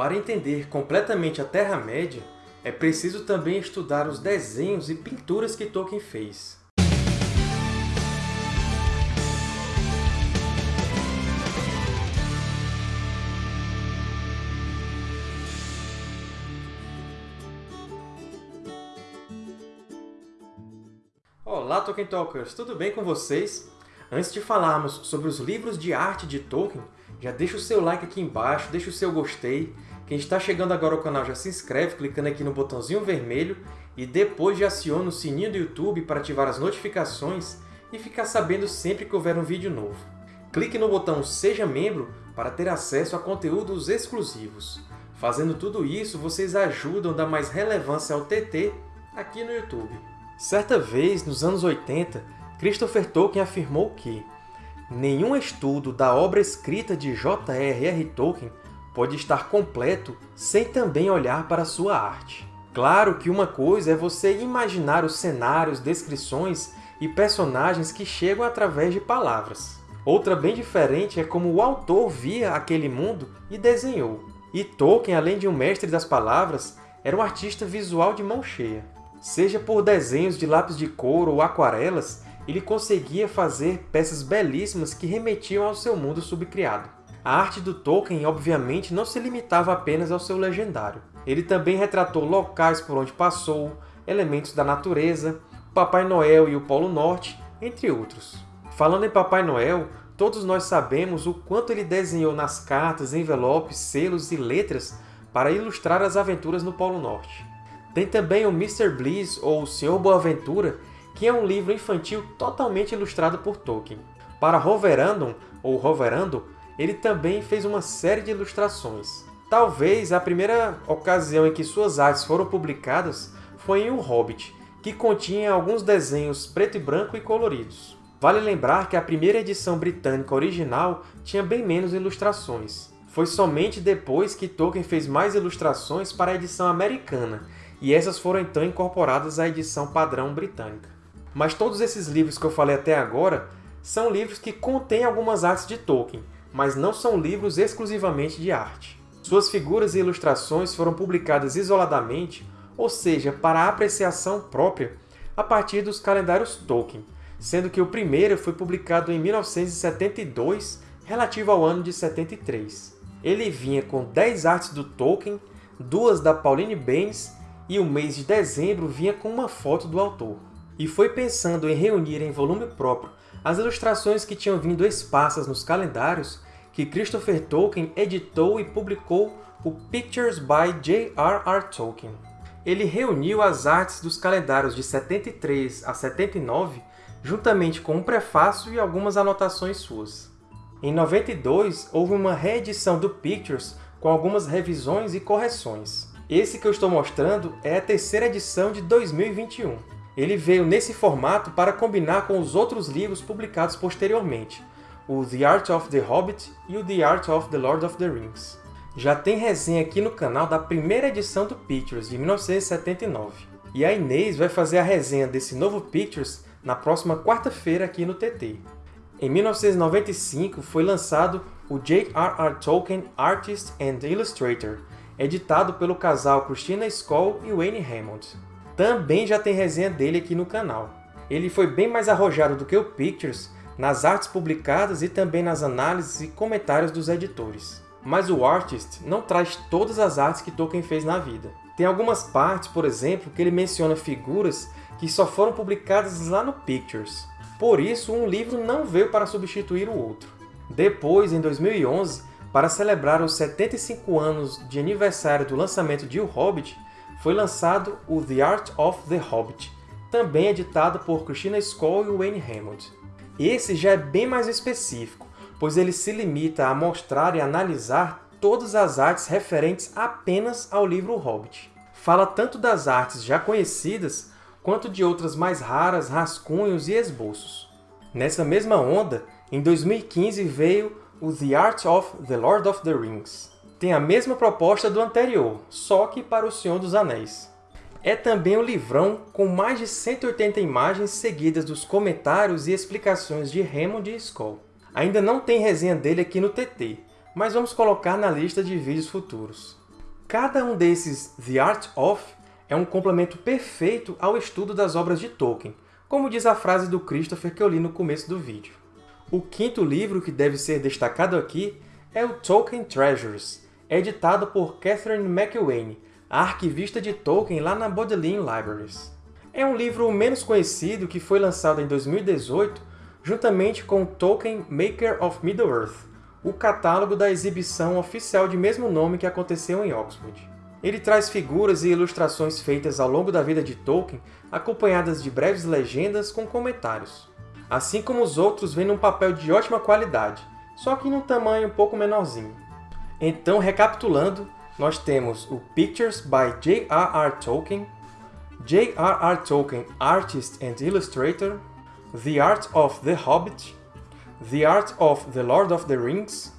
Para entender completamente a Terra-média, é preciso também estudar os desenhos e pinturas que Tolkien fez. Olá, Tolkien Talkers! Tudo bem com vocês? Antes de falarmos sobre os livros de arte de Tolkien, já deixa o seu like aqui embaixo, deixa o seu gostei. Quem está chegando agora ao canal já se inscreve clicando aqui no botãozinho vermelho e depois já aciona o sininho do YouTube para ativar as notificações e ficar sabendo sempre que houver um vídeo novo. Clique no botão Seja Membro para ter acesso a conteúdos exclusivos. Fazendo tudo isso, vocês ajudam a dar mais relevância ao TT aqui no YouTube. Certa vez, nos anos 80, Christopher Tolkien afirmou que nenhum estudo da obra escrita de J.R.R. Tolkien pode estar completo sem também olhar para sua arte. Claro que uma coisa é você imaginar os cenários, descrições e personagens que chegam através de palavras. Outra bem diferente é como o autor via aquele mundo e desenhou. E Tolkien, além de um mestre das palavras, era um artista visual de mão cheia. Seja por desenhos de lápis de cor ou aquarelas, ele conseguia fazer peças belíssimas que remetiam ao seu mundo subcriado. A arte do Tolkien, obviamente, não se limitava apenas ao seu legendário. Ele também retratou locais por onde passou, elementos da natureza, Papai Noel e o Polo Norte, entre outros. Falando em Papai Noel, todos nós sabemos o quanto ele desenhou nas cartas, envelopes, selos e letras para ilustrar as aventuras no Polo Norte. Tem também o Mr. Bliss, ou Sr. Boaventura, que é um livro infantil totalmente ilustrado por Tolkien. Para Roverandom, ou Roverando, ele também fez uma série de ilustrações. Talvez a primeira ocasião em que suas artes foram publicadas foi em O Hobbit, que continha alguns desenhos preto e branco e coloridos. Vale lembrar que a primeira edição britânica original tinha bem menos ilustrações. Foi somente depois que Tolkien fez mais ilustrações para a edição americana, e essas foram então incorporadas à edição padrão britânica. Mas todos esses livros que eu falei até agora são livros que contêm algumas artes de Tolkien, mas não são livros exclusivamente de arte. Suas figuras e ilustrações foram publicadas isoladamente, ou seja, para apreciação própria, a partir dos calendários Tolkien, sendo que o primeiro foi publicado em 1972, relativo ao ano de 73. Ele vinha com 10 artes do Tolkien, duas da Pauline Baynes e o mês de dezembro vinha com uma foto do autor. E foi pensando em reunir em volume próprio as ilustrações que tinham vindo esparsas nos calendários que Christopher Tolkien editou e publicou o Pictures by J.R.R. Tolkien. Ele reuniu as artes dos calendários de 73 a 79, juntamente com um prefácio e algumas anotações suas. Em 92, houve uma reedição do Pictures com algumas revisões e correções. Esse que eu estou mostrando é a terceira edição de 2021. Ele veio nesse formato para combinar com os outros livros publicados posteriormente, o The Art of the Hobbit e o The Art of the Lord of the Rings. Já tem resenha aqui no canal da primeira edição do Pictures, de 1979. E a Inês vai fazer a resenha desse novo Pictures na próxima quarta-feira aqui no TT. Em 1995 foi lançado o J.R.R. Tolkien Artist and Illustrator, editado pelo casal Christina Skoll e Wayne Hammond. Também já tem resenha dele aqui no canal. Ele foi bem mais arrojado do que o Pictures nas artes publicadas e também nas análises e comentários dos editores. Mas o Artist não traz todas as artes que Tolkien fez na vida. Tem algumas partes, por exemplo, que ele menciona figuras que só foram publicadas lá no Pictures. Por isso, um livro não veio para substituir o outro. Depois, em 2011, para celebrar os 75 anos de aniversário do lançamento de O Hobbit, foi lançado o The Art of the Hobbit, também editado por Christina Skoll e Wayne Hammond. Esse já é bem mais específico, pois ele se limita a mostrar e analisar todas as artes referentes apenas ao livro Hobbit. Fala tanto das artes já conhecidas, quanto de outras mais raras, rascunhos e esboços. Nessa mesma onda, em 2015 veio o The Art of the Lord of the Rings. Tem a mesma proposta do anterior, só que para o Senhor dos Anéis. É também um livrão com mais de 180 imagens seguidas dos comentários e explicações de Hammond e Skoll. Ainda não tem resenha dele aqui no TT, mas vamos colocar na lista de vídeos futuros. cada um desses The Art of é um complemento perfeito ao estudo das obras de Tolkien, como diz a frase do Christopher que eu li no começo do vídeo. O quinto livro que deve ser destacado aqui é o Tolkien Treasures, editado por Catherine McEwane, a arquivista de Tolkien lá na Bodleian Libraries. É um livro menos conhecido que foi lançado em 2018 juntamente com Tolkien Maker of Middle-earth, o catálogo da exibição oficial de mesmo nome que aconteceu em Oxford. Ele traz figuras e ilustrações feitas ao longo da vida de Tolkien, acompanhadas de breves legendas com comentários. Assim como os outros, vem num papel de ótima qualidade, só que num tamanho um pouco menorzinho. Então, recapitulando, nós temos o Pictures by J.R.R. Tolkien, J.R.R. Tolkien Artist and Illustrator, The Art of the Hobbit, The Art of the Lord of the Rings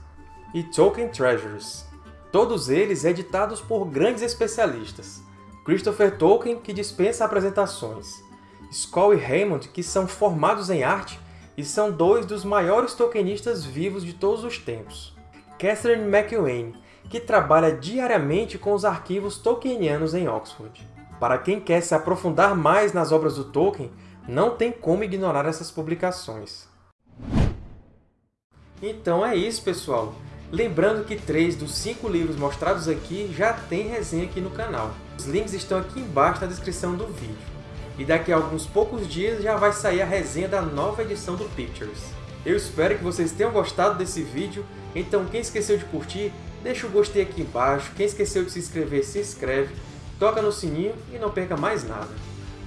e Tolkien Treasures todos eles editados por grandes especialistas. Christopher Tolkien, que dispensa apresentações, Skoll e Raymond, que são formados em arte e são dois dos maiores tolkienistas vivos de todos os tempos. Catherine McEwane, que trabalha diariamente com os arquivos tolkienianos em Oxford. Para quem quer se aprofundar mais nas obras do Tolkien, não tem como ignorar essas publicações. Então é isso, pessoal! Lembrando que três dos cinco livros mostrados aqui já tem resenha aqui no canal. Os links estão aqui embaixo na descrição do vídeo. E daqui a alguns poucos dias já vai sair a resenha da nova edição do Pictures. Eu espero que vocês tenham gostado desse vídeo, então quem esqueceu de curtir, deixa o gostei aqui embaixo, quem esqueceu de se inscrever, se inscreve, toca no sininho e não perca mais nada.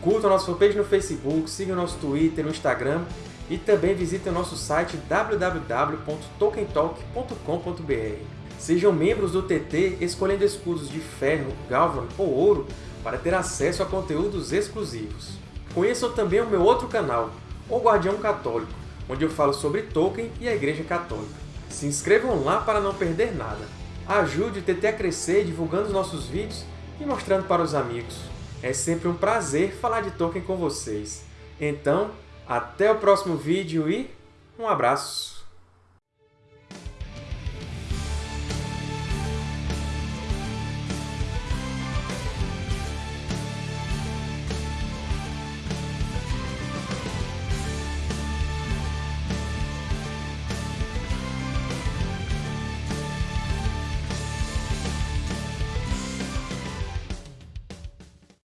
Curta a nossa fanpage no Facebook, siga nosso Twitter, no Instagram e também visitem o nosso site www.tokentalk.com.br. Sejam membros do TT escolhendo escudos de ferro, galvan ou ouro para ter acesso a conteúdos exclusivos. Conheçam também o meu outro canal, O Guardião Católico, onde eu falo sobre Tolkien e a Igreja Católica. Se inscrevam lá para não perder nada. Ajude o TT a crescer divulgando os nossos vídeos e mostrando para os amigos. É sempre um prazer falar de Tolkien com vocês. Então, até o próximo vídeo e um abraço!